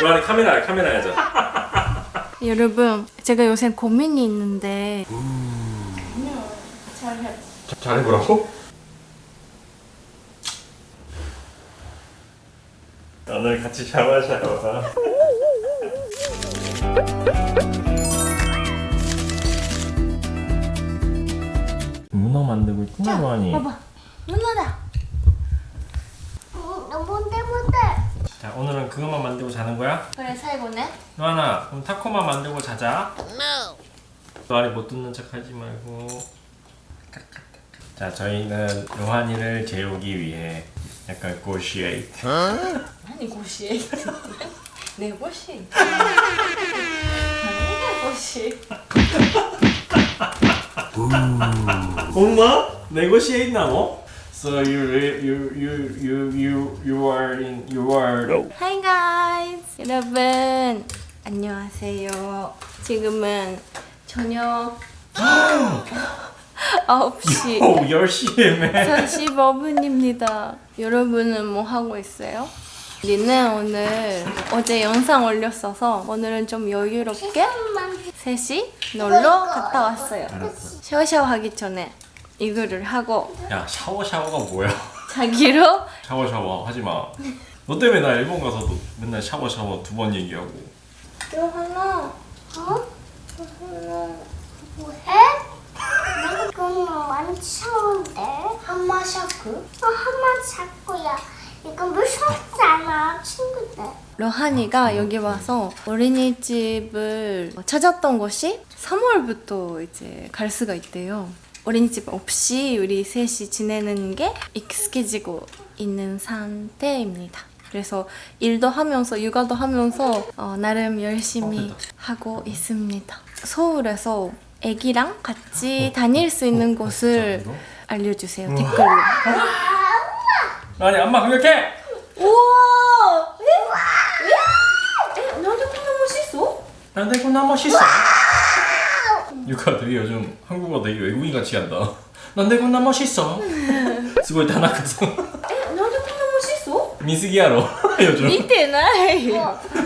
로아니 카메라 카메라 해줘 여러분 제가 요새 고민이 있는데. 잘해보라고? 오늘 같이 샤워 샤워 문어 만들고 있구나 로아니. 봐봐. 누나다 응, 너무 못해 못해. 자 오늘은 그것만 만들고 자는 거야? 그래 살고네 로아나 그럼 타코만 만들고 자자. 로아니 못 듣는 척 하지 말고. 자 저희는 로하니를 재우기 위해 약간 고시에이트. 아니 고시 내 고시. 아니 고시 엄마? 네고시에이트 나노? So you you you you you you are in you are Hi guys. 여러분 안녕하세요. 지금은 저녁 9시. 오 10시에 45분입니다. 여러분은 뭐 하고 있어요? 우리는 오늘 어제 영상 올렸어서 오늘은 좀 여유롭게 셋이 놀러 갔다 왔어요. 샤워샤워 하기 전에 이거를 하고 야 샤워 샤워가 뭐야? 자기로 샤워 샤워 하지 마. 너 때문에 나 일본 가서도 맨날 샤워 샤워 두 번 얘기하고. 요하나 어? 요하나 뭐해? 나 그건 완전 처음인데. 한마 샤크? 어, 한마 샤크야. 이거 무섭잖아, 친구들. 로하니가 여기 와서 어린이집을 찾았던 곳이 3월부터 이제 갈 수가 있대요. 어린이집 없이 우리 셋이 지내는 게 익숙해지고 있는 상태입니다. 그래서 일도 하면서 육아도 하면서 어, 나름 열심히 하고 있습니다. 서울에서 애기랑 같이 다닐 수 있는 곳을 알려주세요 댓글로. 아니 엄마 공격해. 우와! 에? 에? 나도 그냥 멋있어? 난데 너무 멋있어. 유카 되게 요즘 한국어 되게 외국인 같이 한다. 넌데 군나 멋있어. 스고이 다나카서 넌데 군나 멋있어? 미스기야로. 요즘. 미테나이.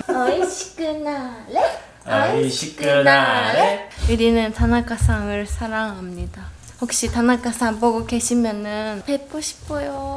어이시크나레? 아이시크나레? 우리는 다나카상을 사랑합니다. 혹시 다나카상 보고 계시면은 뵙고 싶어요.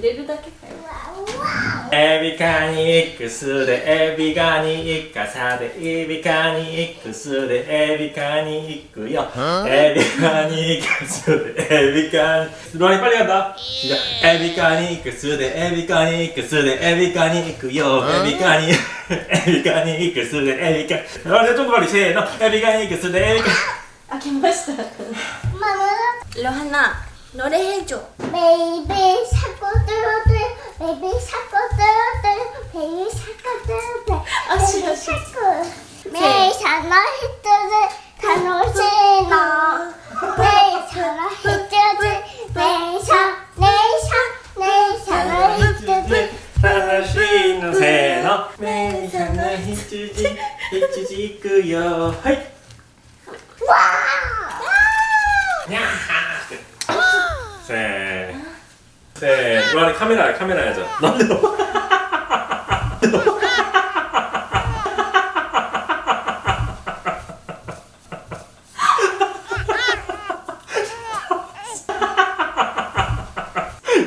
揺れるだけかよ。エビカニイクスでエビガニイカサでエビカニイクスでエビカニイクよ。エビカニイクスでエビカニロリパリがだエビカニイクスでエビカニイクスでエビカニイクよ。エビカニエビカニイクスでエビカニリちょっとせーの。エビカニイクスでエビカニ。開けました。ロハナ。 노래해줘 베이비 샤코 뚜루뚜. 베이비 샤코 뚜루뚜. 베이비 샤코 뚜루뚜. 아쉬워, 베이비 아쉬워. 샤코. 메이샤나 히트즈 타노시노. 메이샤나 히트즈. 메이샤 메이샤 메이샤나 히트즈. 하나씩는 세너 매사나 히츠지 히츠지 있고요 하이 와! 세. 세. 로아니 카메라 카메라. 나도.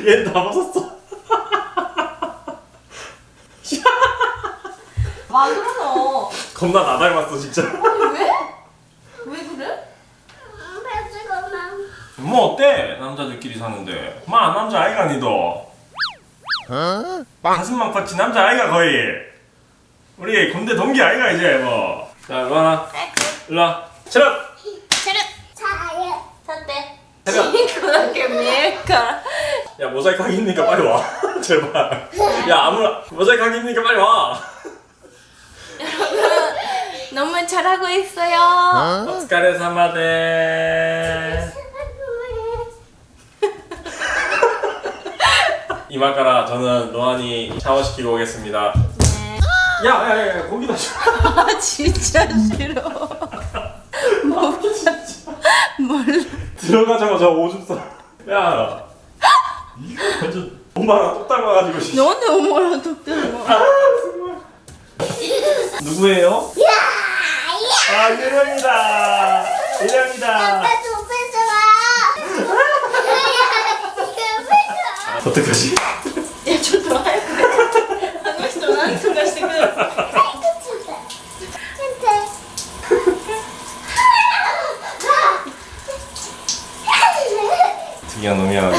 얘다 벗었어. 와 그러노 겁나 나 닮았어 진짜. 아니 왜? 왜 그래? 배지고만 뭐 어때? 남자들끼리 사는데. 마 남자 아이가 니도. 가슴만 컸지 남자 아이가 거의. 우리 군대 동기 아이가 이제 뭐. 자 로아나. 일로 와. 차렷. 차렷 차에 立って차렷. チンコだけ見えるから 야 모자이크 하기 힘드니까 빨리 와 제발 야 아무나 모자이크 하기 힘드니까 빨리 와 너무 잘하고 있어요. 오스카레 사마데. 이마카라 저는 로안이 샤워시키고 오겠습니다. 야야야 거기다 줘. 아 진짜 싫어. 뭐 몰라. 들어가자마자 오줌 싸. 야 이거 완전 엄마랑 똑 닮아가지고. 씨. 너한테 엄마랑 독대는 누구예요? 아 유령이다. 유령이다. 아빠 좀 뺏어와. 뺏 어떡하지? 야, 저 좋아할 거야. 안 오시죠? 안 소리하시고. 특이한 놈이야,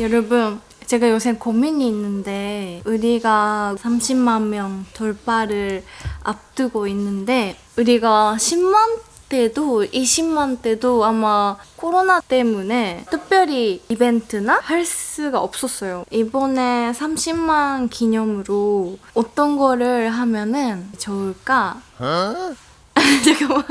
여러분, 제가 요새 고민이 있는데 우리가 30만 명 돌파를 앞두고 있는데 우리가 10만 때도 20만 때도 아마 코로나 때문에 특별히 이벤트나 할 수가 없었어요. 이번에 30만 기념으로 어떤 거를 하면은 좋을까? 잠깐만.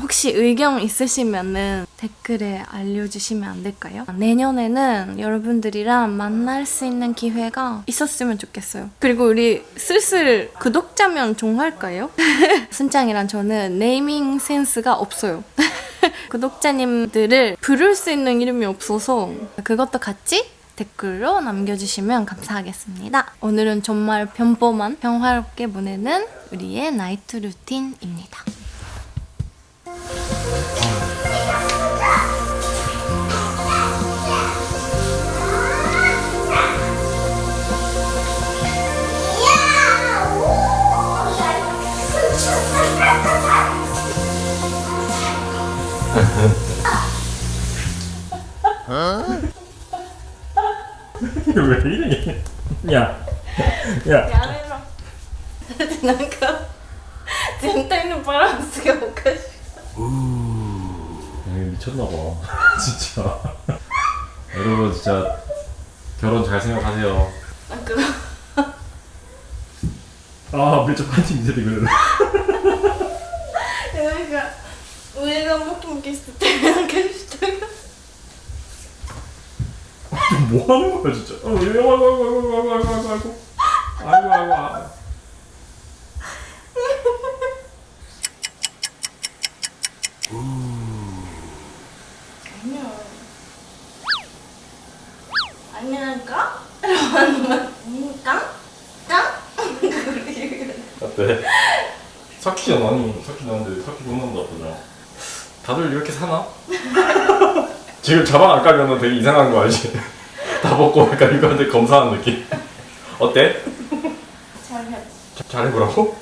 혹시 의견 있으시면은 댓글에 알려주시면 안 될까요? 내년에는 여러분들이랑 만날 수 있는 기회가 있었으면 좋겠어요. 그리고 우리 슬슬 구독자면 종할까요? 순짱이랑 저는 네이밍 센스가 없어요. 구독자님들을 부를 수 있는 이름이 없어서 그것도 같이 댓글로 남겨주시면 감사하겠습니다. 오늘은 정말 평범한 평화롭게 보내는 우리의 나이트 루틴입니다. 가세요 가세요 아 그럼 아 밀접한지 인제도 그래 내가 우리가 먹기 먹기 있을 때 이렇게 싶다가 뭐 하는 거야 진짜 아이고 아이고 아이고 아이고 아이고 아이고 아이고 다들 이렇게 사나? 지금 자방 안 깔면 되게 이상한 거 알지? 다 벗고 약간 이거한테 검사하는 느낌 어때? 잘해 자- 잘해보라고?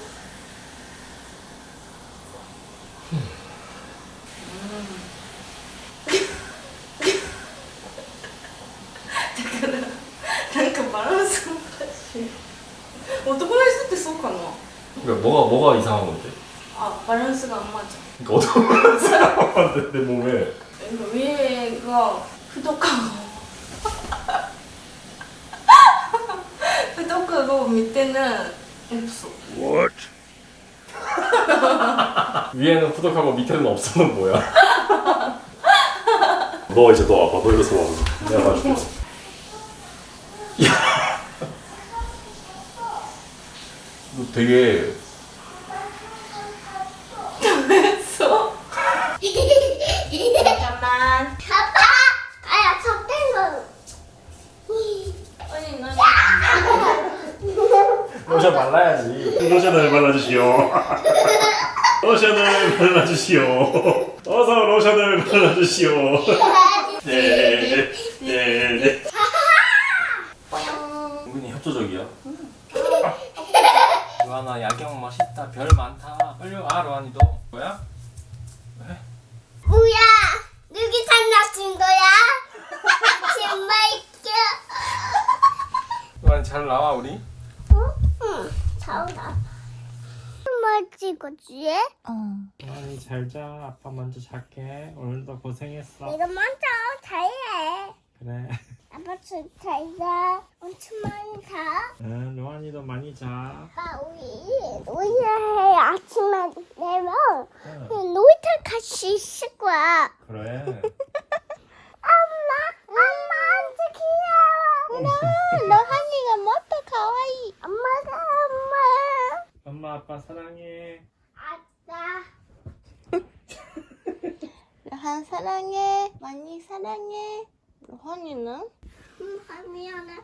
내 몸에. 위에 가 부족하고. 부족하고 밑에는 없어. 위에는 후덕하고 밑에는 없어는 뭐야? 너 이제 너 와봐 너 이래서 와봐 내가 봐줄게. 야. 너 되게 됐어 잠깐만 아빠! 아야, 저된 거. 아니 난 로션 발라야지. 로션을 발라주시오. 로션을 발라주시오. 어서 로션을 발라주시오. 네네네 은근히 협조적이야. 로아나 야경 멋있다. 별 많다. 빨리 와 로아니도. 뭐야? 뭐야? 누기 장난친 거야? 정말 웃겨. 로아니 잘 나와 우리? 응, 자오나. 정말 찍었지? 어. 로아니 잘자 아빠 먼저 잘게 오늘도 고생했어 내가 먼저 잘해. 그래 아빠 진짜 엄청 많이 자. 응 로한이도 많이 자 아빠 우리 우리 아침에 내면 응. 놀이터 같이 있을 거야. 그래 엄마, 엄마 완전 귀여워. 너, 너 한이가 뭐또 가와이. 엄마가 엄마. 엄마 아빠 사랑해 아싸. 로한 사랑해. 많이 사랑해. 로한이는? 응, 미안해.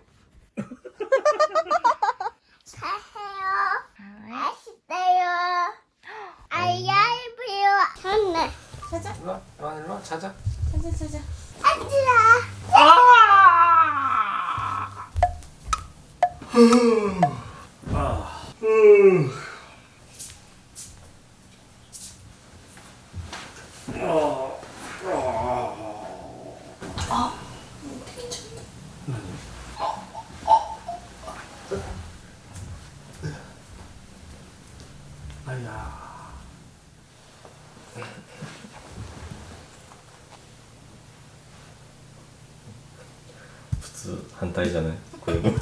잘해요. 맛있대요. 아이야이브요. 좋네. 자자 일로와 일로와 자자 자자 자자 앉으라. う普通反対じゃないこれも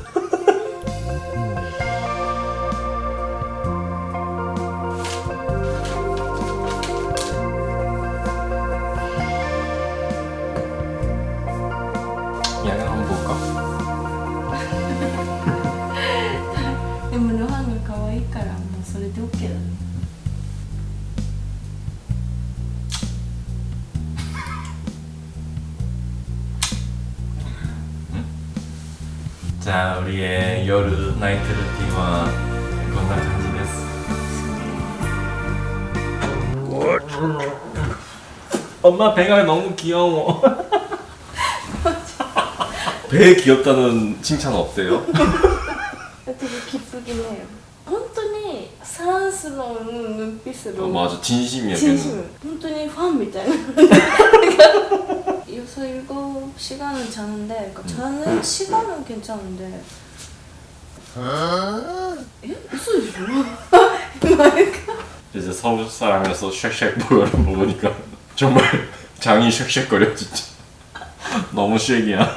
자 우리의 여르 나이트 루틴은こんな感じです엄마 배가 너무 귀여워 배 귀엽다는 칭찬 어때요? 되게 기쁘긴 해요 本当にサンスの눈빛으로 어, 맞아 진심이야 걔는 진심本当にファンみたいな 여섯 일곱 시간은 자는데 그러니까 자는 시간은 괜찮은데. 에? 웃어주죠 이제 서울 사람이라서 쉑쉑 버거를 먹으니까 정말 장이 쉑쉑거려 진짜. 너무 쉑이야.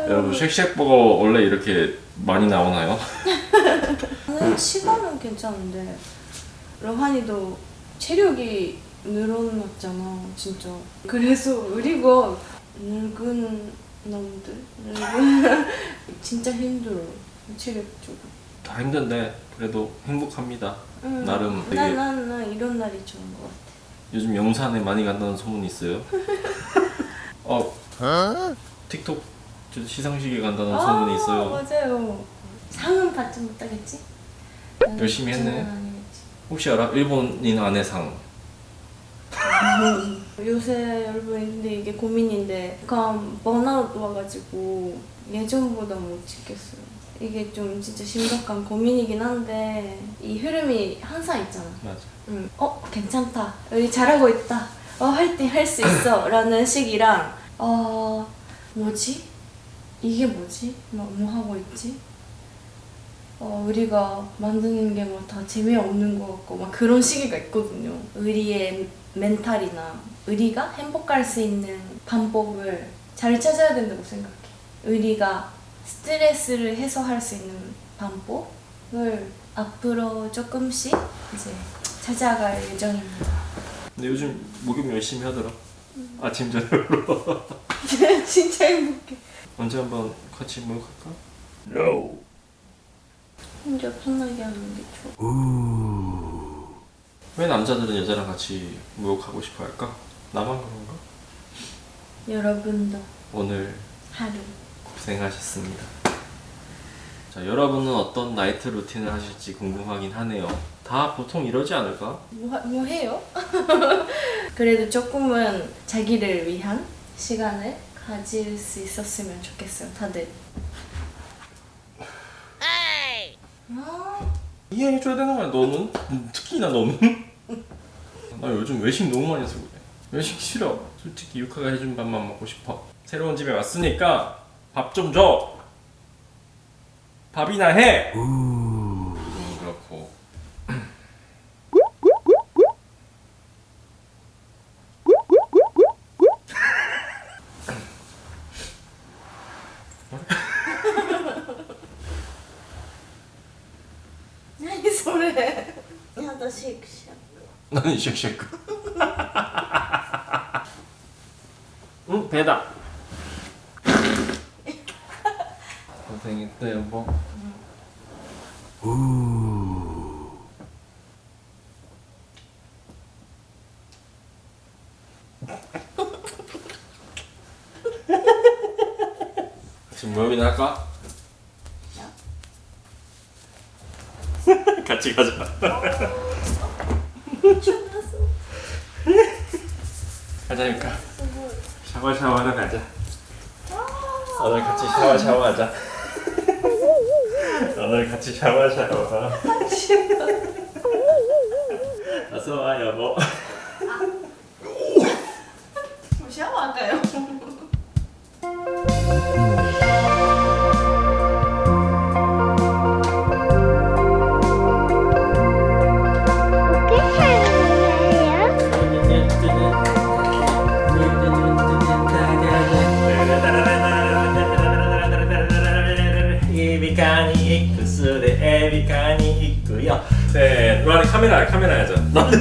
여러분 쉑쉑 버거 원래 이렇게 많이 나오나요? 자는 시간은 괜찮은데 러한이도 체력이 늘어났잖아 진짜. 그래서 우리가 늙은 놈들? 늙은 진짜 힘들어. 체력적으로 다 힘든데 그래도 행복합니다. 응. 나름 되게 난, 난, 난 이런 날이 좋은 것 같아. 요즘 영산에 많이 간다는 소문이 있어요? 어. 틱톡 저 시상식에 간다는 소문이 있어요. 맞아요. 상은 받지 못하겠지? 열심히 했네. 혹시 알아? 일본인 아내상 요새 여러분 근데 이게 고민인데 약간 번아웃 와가지고 예전보다 못 찍겠어요. 이게 좀 진짜 심각한 고민이긴 한데 이 흐름이 항상 있잖아. 맞아. 응. 어 괜찮다. 우리 잘하고 있다. 어 화이팅 할 수 있어. 라는 식이랑 어 뭐지? 이게 뭐지? 뭐, 뭐 하고 있지? 어 우리가 만드는 게 뭐 다 재미없는 것 같고 막 그런 시기가 있거든요. 우리의 멘탈이나 우리가 행복할 수 있는 방법을 잘 찾아야 된다고 생각해 우리가 스트레스를 해소할 수 있는 방법을 앞으로 조금씩 이제 찾아갈 예정입니다. 근데 요즘 목욕 열심히 하더라 아침 저녁으로 진짜 행복해. 언제 한번 같이 목욕할까? No 혼자 편하게 하는 게 좋아. 왜 남자들은 여자랑 같이 목욕하고 싶어 할까? 나만 그런가? 여러분도 오늘 하루 고생하셨습니다. 자, 여러분은 어떤 나이트 루틴을 하실지 궁금하긴 하네요. 다 보통 이러지 않을까? 뭐, 하- 뭐 해요? 그래도 조금은 자기를 위한 시간을 가질 수 있었으면 좋겠어요, 다들. 아, 이해해줘야 되는 거야, 너는? 음, 특히나 너는? 나 요즘 외식 너무 많이 그래. 외식 싫어. 솔직히 유카가 해준 밥만 먹고 싶어. 새로운 집에 왔으니까 밥 좀 줘! 밥이나 해! 음, 그렇고. 何それ私シェクシェク何シェクシェク 응 배다 고생했다 여보. 지금 모험이나 할까? 같이 가자. 가자니까 샤워 샤워하러 가자. 오늘 같이 샤워 샤워하자. 오늘 같이 샤워 샤워. 어서 와 여보 샤워할까요? ビカニ X でエビカニ行くよ。せーの、ロアリカメラカメラやじゃんなんで